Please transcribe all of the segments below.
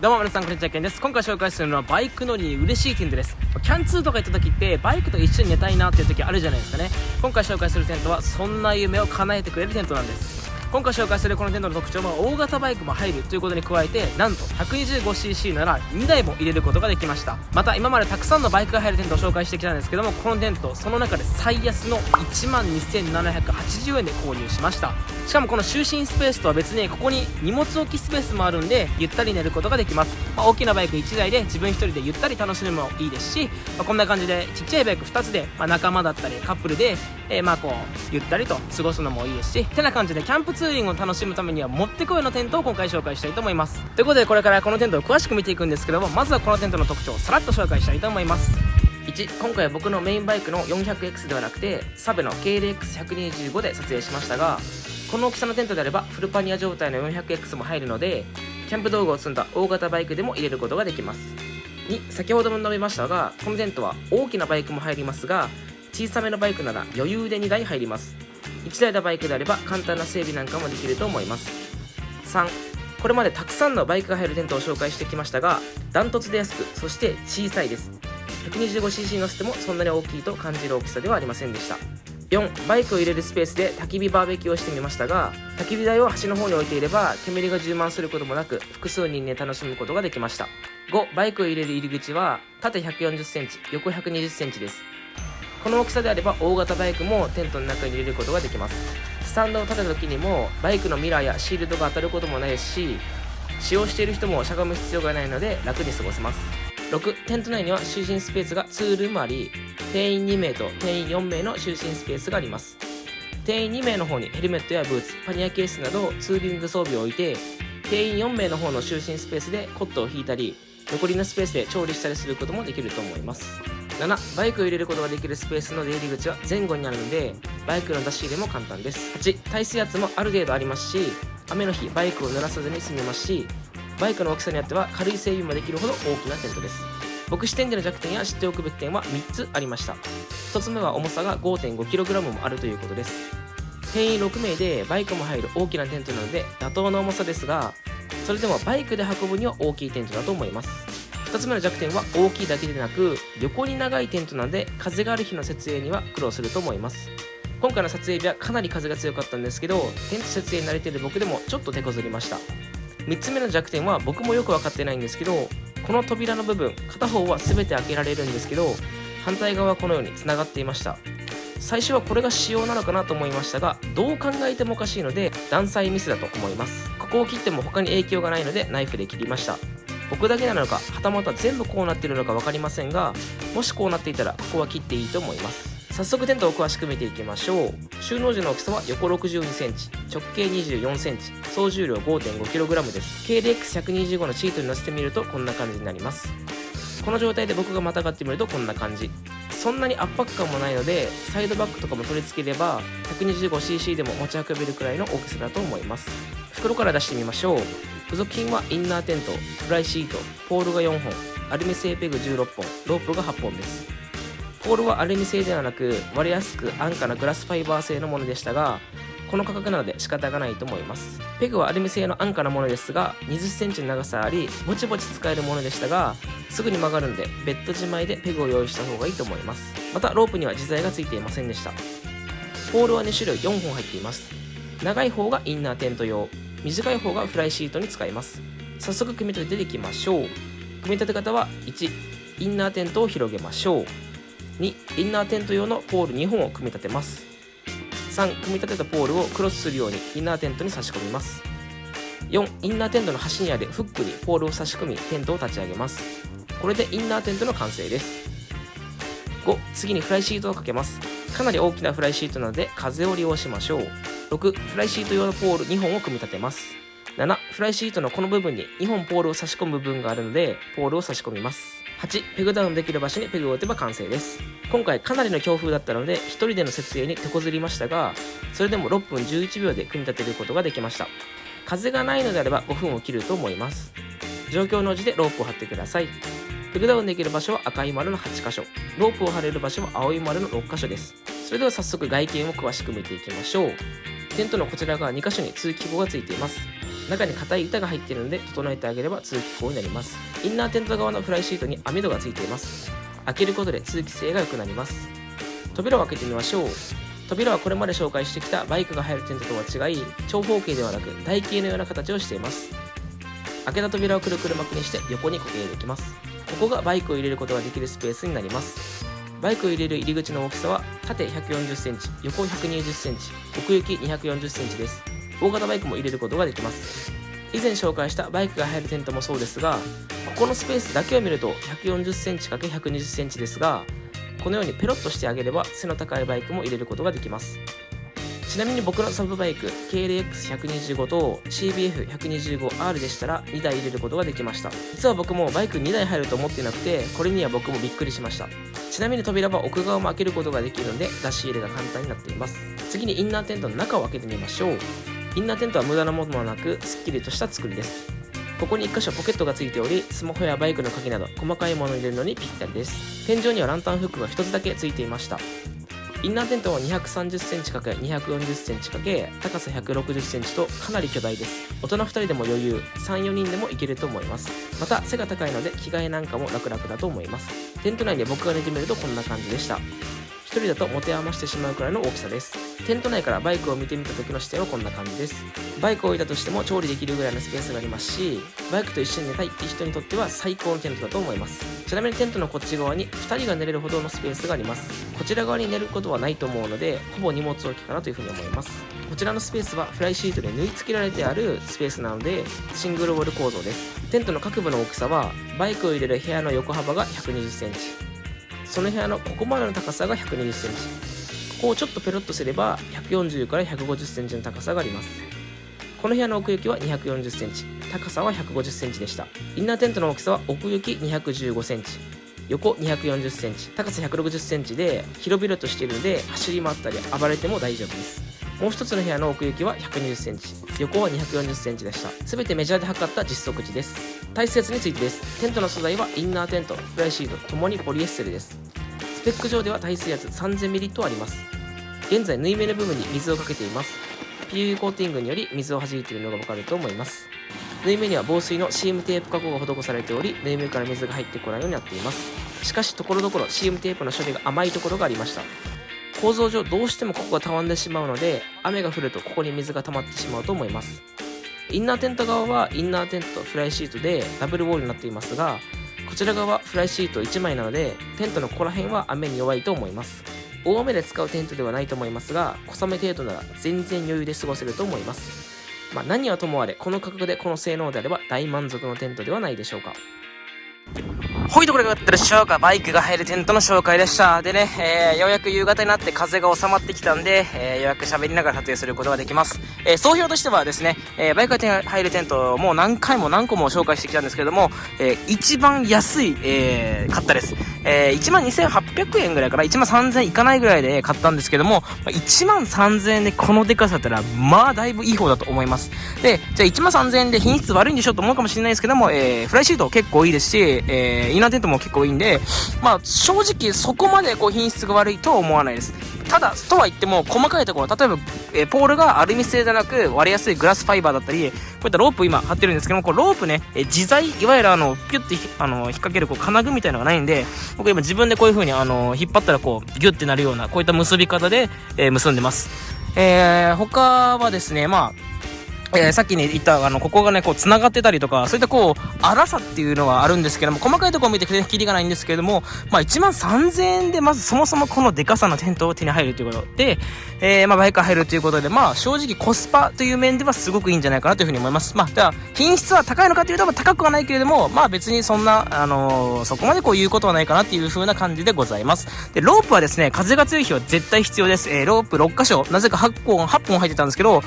どうも皆さんこんにちはけんです。今回紹介するのはバイク乗りに嬉しいテントです。キャンツーとか行った時ってバイクと一緒に寝たいなっていう時あるじゃないですかね。今回紹介するテントはそんな夢を叶えてくれるテントなんです。今回紹介するこのテントの特徴は大型バイクも入るということに加えてなんと 125cc なら2台も入れることができました。また今までたくさんのバイクが入るテントを紹介してきたんですけどもこのテントその中で最安の1 2780円で購入しました。しかもこの就寝スペースとは別にここに荷物置きスペースもあるんでゆったり寝ることができます、まあ、大きなバイク1台で自分1人でゆったり楽しむのもいいですし、まあ、こんな感じでちっちゃいバイク2つで、まあ、仲間だったりカップルで、えー、まあこうゆったりと過ごすのもいいですしてな感じでキャンプツーリングを楽しむためにはもってこいのテントを今回紹介したいと思います。ということでこれからこのテントを詳しく見ていくんですけどもまずはこのテントの特徴をさらっと紹介したいと思います。1今回は僕のメインバイクの 400X ではなくてサベの KLX125 で撮影しましたがこの大きさのテントであればフルパニア状態の 400X も入るのでキャンプ道具を積んだ大型バイクでも入れることができます。2先ほども述べましたがこのテントは大きなバイクも入りますが小さめのバイクなら余裕で2台入ります。1台のバイクであれば簡単な整備なんかもできると思います。3これまでたくさんのバイクが入るテントを紹介してきましたがダントツで安くそして小さいです。125cc 乗せてもそんなに大きいと感じる大きさではありませんでした。4バイクを入れるスペースで焚き火バーベキューをしてみましたが焚き火台を端の方に置いていれば煙が充満することもなく複数人で楽しむことができました。5バイクを入れる入り口は縦 140cm 横 120cm です。この大きさであれば大型バイクもテントの中に入れることができます。スタンドを立てた時にもバイクのミラーやシールドが当たることもないし使用している人もしゃがむ必要がないので楽に過ごせます。6テント内には就寝スペースが2ルームあり定員2名と定員4名の就寝スペースがあります。定員2名の方にヘルメットやブーツパニアケースなどツーリング装備を置いて定員4名の方の就寝スペースでコットを引いたり残りのスペースで調理したりすることもできると思います。7バイクを入れることができるスペースの出入り口は前後にあるのでバイクの出し入れも簡単です。8耐水圧もある程度ありますし雨の日バイクを濡らさずに済みますしバイクの大きさによっては軽い整備もできるほど大きなテントです。僕視点での弱点や知っておくべき点は3つありました。1つ目は重さが 5.5kg もあるということです。定員6名でバイクも入る大きなテントなので妥当な重さですがそれでもバイクで運ぶには大きいテントだと思います。2つ目の弱点は大きいだけでなく横に長いテントなので風がある日の設営には苦労すると思います。今回の撮影日はかなり風が強かったんですけどテント設営に慣れてる僕でもちょっと手こずりました。3つ目の弱点は僕もよく分かってないんですけどこの扉の部分片方は全て開けられるんですけど反対側はこのようにつながっていました。最初はこれが仕様なのかなと思いましたがどう考えてもおかしいので断裁ミスだと思います。ここを切っても他に影響がないのでナイフで切りました。僕だけなのかはたまた全部こうなってるのか分かりませんがもしこうなっていたらここは切っていいと思います。早速テントを詳しく見ていきましょう。収納時の大きさは横 62cm 直径 24cm 総重量 5.5kg です。KDX125 のシートに乗せてみるとこんな感じになります。この状態で僕がまたがってみるとこんな感じ。そんなに圧迫感もないのでサイドバッグとかも取り付ければ 125cc でも持ち運べるくらいの大きさだと思います。袋から出してみましょう。付属品はインナーテントフライシートポールが4本アルミ製ペグ16本ロープが8本です。ポールはアルミ製ではなく割れやすく安価なグラスファイバー製のものでしたがこの価格なので仕方がないと思います。ペグはアルミ製の安価なものですが 20cm の長さありぼちぼち使えるものでしたがすぐに曲がるのでベッド自前でペグを用意した方がいいと思います。またロープには自在がついていませんでした。ポールは2種類4本入っています。長い方がインナーテント用。短い方がフライシートに使います。早速組み立てていきましょう。組み立て方は1インナーテントを広げましょう。2インナーテント用のポール2本を組み立てます。3組み立てたポールをクロスするようにインナーテントに差し込みます。4インナーテントの端にあるフックにポールを差し込みテントを立ち上げます。これでインナーテントの完成です。5次にフライシートをかけます。かなり大きなフライシートなので風を利用しましょう。6フライシート用のポール2本を組み立てます。7フライシートのこの部分に2本ポールを差し込む部分があるのでポールを差し込みます。8ペグダウンできる場所にペグを打てば完成です。今回かなりの強風だったので1人での設営に手こずりましたがそれでも6分11秒で組み立てることができました。風がないのであれば5分を切ると思います。状況の応じてロープを張ってください。ペグダウンできる場所は赤い丸の8箇所。ロープを張れる場所は青い丸の6箇所です。それでは早速外見を詳しく見ていきましょう。テントのこちら側2箇所に通気口がついています。中に硬い板が入っているので整えてあげれば通気口になります。インナーテント側のフライシートに網戸がついています。開けることで通気性が良くなります。扉を開けてみましょう。扉はこれまで紹介してきたバイクが入るテントとは違い長方形ではなく台形のような形をしています。開けた扉をくるくる巻きにして横に固定できます。ここがバイクを入れることができるスペースになります。バイクを入れる入り口の大きさは縦 140cm 横 120cm 奥行き 240cm です。大型バイクも入れることができます。以前紹介したバイクが入るテントもそうですがここのスペースだけを見ると 140cm×120cm ですがこのようにペロッとしてあげれば背の高いバイクも入れることができます。ちなみに僕のサブバイク KLX125 と CBF125R でしたら2台入れることができました。実は僕もバイク2台入ると思ってなくてこれには僕もびっくりしました。ちなみに扉は奥側も開けることができるので出し入れが簡単になっています。次にインナーテントの中を開けてみましょう。インナーテントは無駄なものはなくすっきりとした作りです。ここに1箇所ポケットがついておりスマホやバイクの鍵など細かいものを入れるのにぴったりです。天井にはランタンフックが1つだけついていました。インナーテントは 230cm×240cm× 高さ 160cm とかなり巨大です。大人2人でも余裕34人でもいけると思います。また背が高いので着替えなんかも楽々だと思います。テント内で僕が寝てみるとこんな感じでした。1人だと持て余してしまうくらいの大きさです。テント内からバイクを見てみた時の視点はこんな感じです。バイクを置いたとしても調理できるぐらいのスペースがありますしバイクと一緒に寝たいって人にとっては最高のテントだと思います。ちなみにテントのこっち側に2人が寝れるほどのスペースがあります。こちら側に寝ることはないと思うのでほぼ荷物置きかなというふうに思います。こちらのスペースはフライシートで縫い付けられてあるスペースなのでシングルウォール構造です。テントの各部の大きさはバイクを入れる部屋の横幅が 120cm その部屋のここまでの高さが 120cm ここをちょっとペロッとすれば140から 150cm の高さがあります。この部屋の奥行きは 240cm 高さは 150cm でした。インナーテントの大きさは奥行き 215cm 横 240cm 高さ 160cm で広々としているので走り回ったり暴れても大丈夫です。もう一つの部屋の奥行きは 120cm 横は 240cm でした。全てメジャーで測った実測値です。耐雪についてです。テントの素材はインナーテントフライシートともにポリエステルです。ペック上では耐水圧 3000ml とあります。現在縫い目の部分に水をかけています。PU コーティングにより水を弾いているのがわかると思います。縫い目には防水のシームテープ加工が施されており縫い目から水が入ってこないようになっています。しかしところどころシームテープの処理が甘いところがありました。構造上どうしてもここがたわんでしまうので雨が降るとここに水が溜まってしまうと思います。インナーテント側はインナーテントとフライシートでダブルウォールになっていますがこちら側はフライシート1枚なのでテントのここら辺は雨に弱いと思います。大雨で使うテントではないと思いますが小雨程度なら全然余裕で過ごせると思います。まあ、何はともあれこの価格でこの性能であれば大満足のテントではないでしょうか。ほいところがあったでしょうかバイクが入るテントの紹介でした。でね、えー、ようやく夕方になって風が収まってきたんで、えー、ようやく喋りながら撮影することができます。えー、総評としてはですね、えーバイクが入るテントもう何回も何個も紹介してきたんですけども、えー一番安い、えー買ったです。えー12,800円ぐらいから1万3000いかないぐらいで買ったんですけども、1万3000円でこのデカさだったら、まあだいぶいい方だと思います。で、じゃあ1万3000円で品質悪いんでしょと思うかもしれないですけども、えーフライシート結構いいですし、えーインナーテントも結構いいんで、まあ、正直そこまでこう品質が悪いとは思わないです。ただ、とは言っても、細かいところ、例えば、え、ポールがアルミ製じゃなく割れやすいグラスファイバーだったり、こういったロープ今貼ってるんですけども、こうロープね、え、自在、いわゆるあの、ピュッてあの、引っ掛けるこう金具みたいなのがないんで、僕今自分でこういう風にあの、引っ張ったらこう、ギュッてなるような、こういった結び方で、えー、結んでます。えー、他はですね、まあ、えー、さっきに言ったあのここがねこう繋がってたりとかそういったこう粗さっていうのはあるんですけども細かいところを見てきりがないんですけれどもまあ1万3000円でまずそもそもこのデカさのテントを手に入るということで、えー、まあバイク入るということでまあ正直コスパという面ではすごくいいんじゃないかなというふうに思います。まあだ品質は高いのかというと高くはないけれどもまあ別にそんなあのー、そこまでこう言うことはないかなっていう風な感じでございます。でロープはですね風が強い日は絶対必要です、えー、ロープ6箇所なぜか8本8本入ってたんですけど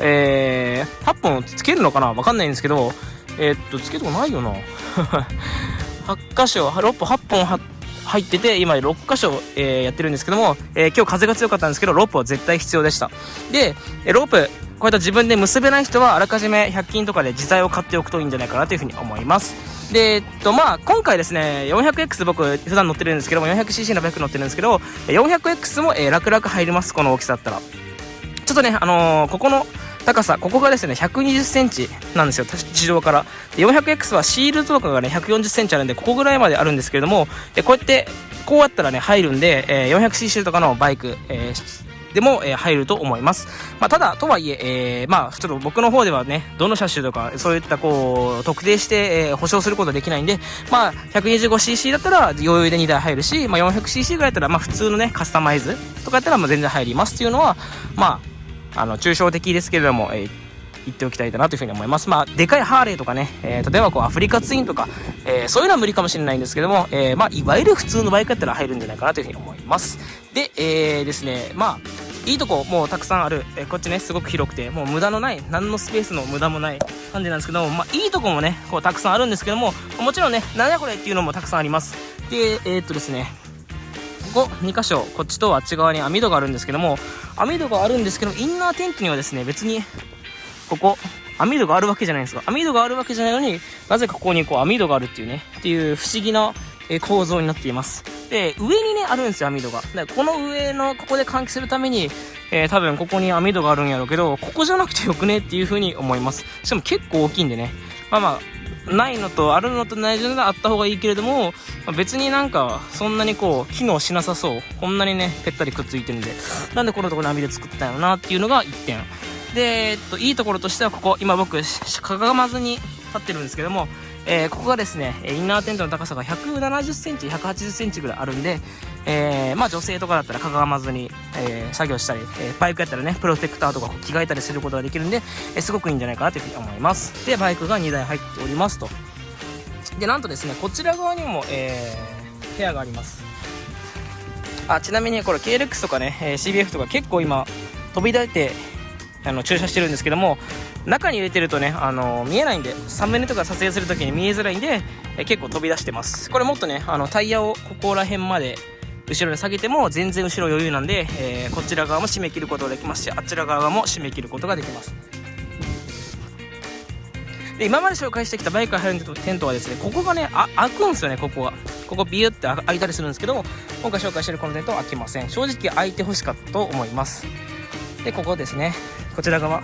えー、8本つけるのかな？わかんないんですけど、えー、っと、つけるとこないよな。8箇所、6本、8本入ってて、今6箇所、えー、やってるんですけども、えー、今日風が強かったんですけど、ロープは絶対必要でした。で、えロープ、こういった自分で結べない人は、あらかじめ100均とかで自在を買っておくといいんじゃないかなというふうに思います。で、えっと、まあ、今回ですね、400X 僕、普段乗ってるんですけども、400cc のバイク乗ってるんですけど、400X も、えー、楽々入ります、この大きさだったら。ちょっとね、あのー、ここの、高さここがですね1 2 0センチなんですよ地上から 400X はシールドとかがね1 4 0センチあるんでここぐらいまであるんですけれどもこうやってこうやったらね入るんで、えー、400cc とかのバイク、えーでも、えー、入ると思います。まあ、ただ、とはいええー、まあ、ちょっと僕の方ではね、どの車種とか、そういったこう、特定して、えー、保証することはできないんで、まあ、125cc だったら余裕で2台入るし、まあ、400cc ぐらいだったら、まあ、普通のね、カスタマイズとかやったら、まあ、全然入りますっていうのは、まあ、あの、抽象的ですけれども、えー、言っておきたいかなというふうに思います。まあ、でかいハーレーとかね、えー、例えばこうアフリカツインとか、えー、そういうのは無理かもしれないんですけども、えー、まあ、いわゆる普通のバイクやったら入るんじゃないかなというふうに思います。で、えー、ですね、まあ、いいとこもうたくさんある、えこっちねすごく広くてもう無駄のない何のスペースの無駄もない感じなんですけども、まあ、いいとこもねこうたくさんあるんですけどももちろんね何やこれっていうのもたくさんありますでえ、っとですねここ2箇所こっちとあっち側に網戸があるんですけども網戸があるんですけどインナーテントにはですね別にここ網戸があるわけじゃないんですよ網戸があるわけじゃないのになぜかここにこう網戸があるっていうねっていう不思議な構造になっていますで、上にね、あるんですよ、網戸が。で、この上の、ここで換気するために、えー、多分ここに網戸があるんやろうけど、ここじゃなくてよくねっていう風に思います。しかも結構大きいんでね。まあまあ、ないのとあるのとないのがあった方がいいけれども、まあ、別になんかそんなにこう機能しなさそう。こんなにねぺったりくっついてるんで。なんでこのところに網で作ったんやろなっていうのが1点。で、えっと、いいところとしてはここ今僕かがまずに立ってるんですけどもえー、ここがですねインナーテントの高さが170センチ180センチぐらいあるんで、えー、まあ女性とかだったらかがまずに、えー、作業したり、えバイクやったらねプロテクターとか着替えたりすることができるんで、えすごくいいんじゃないかなというふうに思います。でバイクが2台入っておりますと。でなんとですねこちら側にも、え部屋があります。あちなみにこれ KLX とかね、え CBF とか結構今飛び出てあの駐車してるんですけども中に入れてるとね、あのー、見えないんでサムネとか撮影するときに見えづらいんで、え結構飛び出してます。これもっとねあのタイヤをここら辺まで後ろに下げても全然後ろ余裕なんで、えー、こちら側も締め切ることができますしあちら側も締め切ることができます。で今まで紹介してきたバイクが入るテントはですねここがねあ開くんですよねここは。ここビューって開いたりするんですけど今回紹介してるこのテントは開きません。正直開いてほしかったと思います。でここですね。こちら側。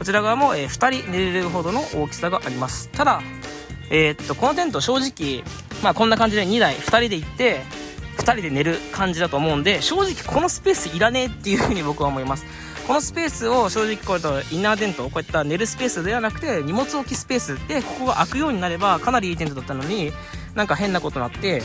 こちら側も、えー、2人寝れるほどの大きさがあります。ただえー、っとこのテント正直まあこんな感じで2台2人で行って2人で寝る感じだと思うんで正直このスペースいらねえっていうふうに 僕は思います。このスペースを正直これとインナーテントこういった寝るスペースではなくて荷物置きスペースでここが開くようになればかなりいいテントだったのになんか変なことになって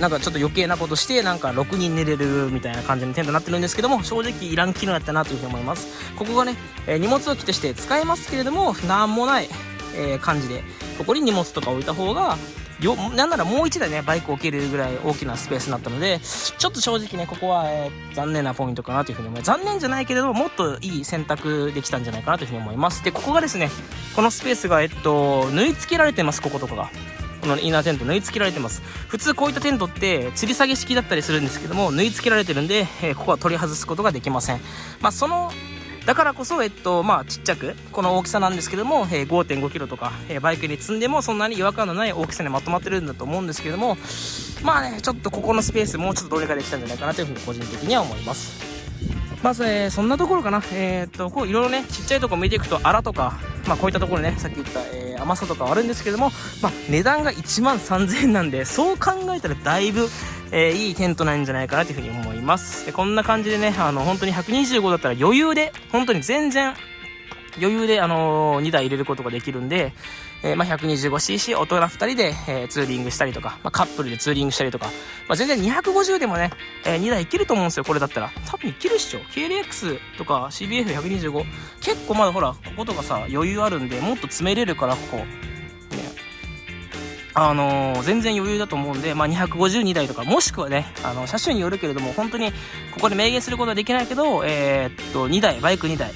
なんかちょっと余計なことしてなんか6人寝れるみたいな感じのテントになってるんですけども正直いらん機能やったなというふうに思います。ここがね、えー、荷物置きとして使えますけれどもなんもない、えー、感じでここに荷物とか置いた方がよなんならもう1台ねバイク置けるぐらい大きなスペースになったのでちょっと正直ねここは、えー、残念なポイントかなというふうに思います。残念じゃないけれどもっといい選択できたんじゃないかなというふうに思います。でここがですねこのスペースがえっと縫い付けられてますこことかが。このインナーテント縫い付けられてます普通こういったテントって吊り下げ式だったりするんですけども縫い付けられてるんで、え、ここは取り外すことができませんまあそのだからこそ、えっと、まあ、ちっちゃく、この大きさなんですけども、えー、5.5キロとか、えー、バイクに積んでもそんなに違和感のない大きさにまとまってるんだと思うんですけども、まあね、ちょっとここのスペースもうちょっとどれかできたんじゃないかなというふうに個人的には思います。まず、えー、そんなところかな。えー、っと、こういろいろね、ちっちゃいとこ見ていくと、あらとか、まあこういったところね、さっき言った、えー、甘さとかはあるんですけども、まあ値段が1万3000円なんで、そう考えたらだいぶ、えー、いいテントなんじゃないかなというふうに思います。でこんな感じでね、あの、本当に125だったら余裕で、本当に全然、余裕で、あのー、2台入れることができるんで、えー、まあ、125cc 大人2人で、えー、ツーリングしたりとか、まあ、カップルでツーリングしたりとか、まあ、全然250でもね、えー、2台いけると思うんですよ、これだったら。多分いけるっしょ。KLX とか CBF125。結構まだほら、こことかさ、余裕あるんで、もっと詰めれるから、ここ。ね。あのー、全然余裕だと思うんで、まあ、252台とか、もしくはね、あの、車種によるけれども、本当に、ここで明言することはできないけど、えー、っと、2台、バイク2台、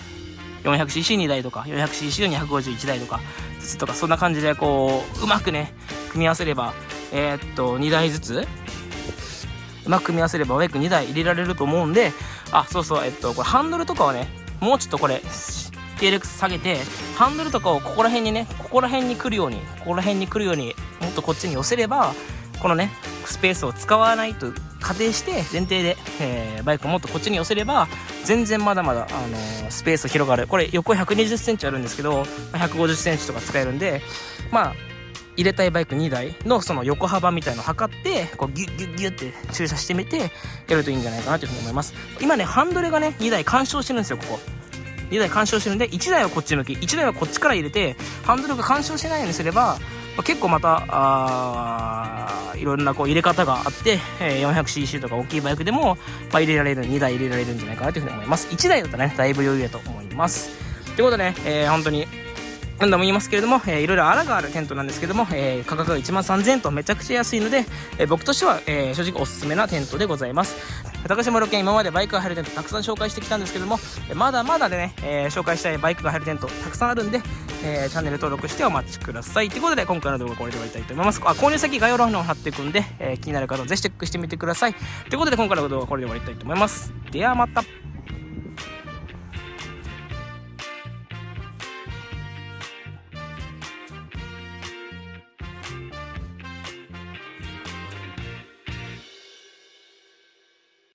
400cc2 台とか 400cc の251台とかずつとかそんな感じでこううまくね組み合わせればえー、っと2台ずつうまく組み合わせればバイク2台入れられると思うんであそうそうえっとこれハンドルとかはねもうちょっとこれ TLX 下げてハンドルとかをここら辺にねここら辺に来るようにここら辺に来るようにもっとこっちに寄せればこのねスペースを使わないと仮定して前提で、えー、バイクをもっとこっちに寄せれば全然まだまだ、あのー、スペース広がる。これ横1 2 0センチあるんですけど1 5 0センチとか使えるんでまあ入れたいバイク2台のその横幅みたいのを測ってこうギュッギュッギュッって駐車してみてやるといいんじゃないかなというふうに思います。今ねハンドルがね2台干渉してるんですよここ。2台干渉してるんで1台はこっち向き。1台はこっちから入れてハンドルが干渉しないようにすれば結構またあいろんなこう入れ方があって、え 400cc とか大きいバイクでも、まあ、入れられる2台入れられるんじゃないかなというふうに思います。1台だとねだいぶ余裕だと思います。ということでね、えー、本当に何度も言いますけれども、えー、いろいろあらがあるテントなんですけども、えー、価格が1万3000円とめちゃくちゃ安いので、えー、僕としては、えー、正直おすすめなテントでございます。高島ロケ今までバイクが入るテントたくさん紹介してきたんですけどもまだまだでね、えー、紹介したいバイクが入るテントたくさんあるんで、えー、チャンネル登録してお待ちください。ということで今回の動画はこれで終わりたいと思います。あ購入先概要欄の方貼っていくんで、えー、気になる方はぜひチェックしてみてください。ということで今回の動画はこれで終わりたいと思います。ではまた。